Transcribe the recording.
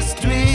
Just